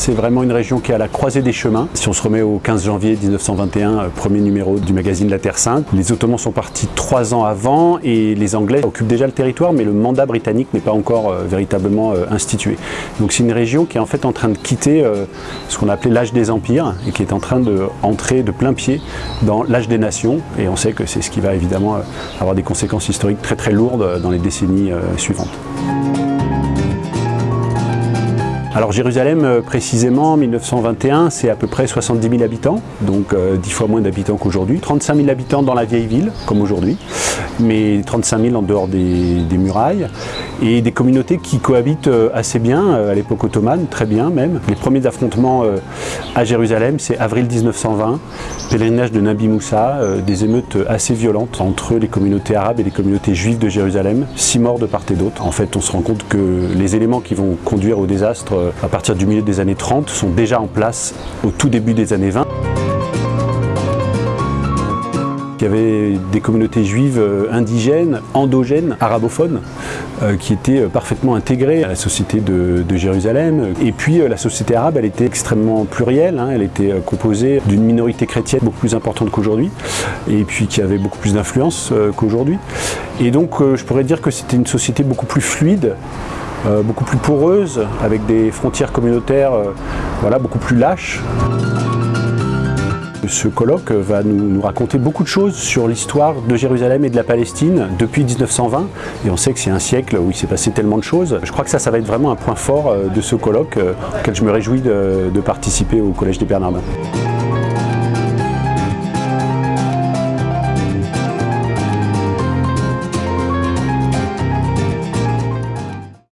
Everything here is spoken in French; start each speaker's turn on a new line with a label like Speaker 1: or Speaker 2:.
Speaker 1: c'est vraiment une région qui est à la croisée des chemins. Si on se remet au 15 janvier 1921, euh, premier numéro du magazine La Terre Sainte, les Ottomans sont partis trois ans avant et les Anglais occupent déjà le territoire, mais le mandat britannique n'est pas encore euh, véritablement euh, institué. Donc c'est une région qui est en fait en train de quitter ce qu'on appelait l'âge des empires et qui est en train d'entrer de plein pied dans l'âge des nations. Et on sait que c'est ce qui va évidemment avoir des conséquences historiques très très lourdes dans les décennies suivantes. Alors Jérusalem, euh, précisément, en 1921, c'est à peu près 70 000 habitants, donc 10 euh, fois moins d'habitants qu'aujourd'hui. 35 000 habitants dans la vieille ville, comme aujourd'hui, mais 35 000 en dehors des, murailles, et des communautés qui cohabitent euh, assez bien, à l'époque ottomane, très bien même. Les premiers affrontements à Jérusalem, c'est avril 1920, pèlerinage de Nabi Moussa, des émeutes assez violentes entre les communautés arabes et les communautés juives de Jérusalem, six morts de part et d'autre. En fait, on se rend compte que les éléments qui vont conduire au désastre euh, à partir du milieu des années 30 sont déjà en place au tout début des années 20. Il y avait des communautés juives euh, indigènes, endogènes, arabophones, euh, qui étaient parfaitement intégrées à la société de, Jérusalem. Et puis la société arabe, elle était extrêmement plurielle, hein. elle était composée d'une minorité chrétienne beaucoup plus importante qu'aujourd'hui, et puis qui avait beaucoup plus d'influence qu'aujourd'hui. Et donc je pourrais dire que c'était une société beaucoup plus fluide, euh, beaucoup plus poreuse, avec des frontières communautaires euh, voilà, beaucoup plus lâches. Ce colloque va nous, raconter beaucoup de choses sur l'histoire de Jérusalem et de la Palestine depuis 1920. Et on sait que c'est un siècle où il s'est passé tellement de choses. Je crois que ça, ça va être vraiment un point fort euh, de ce colloque auquel je me réjouis de participer au Collège des Bernardins.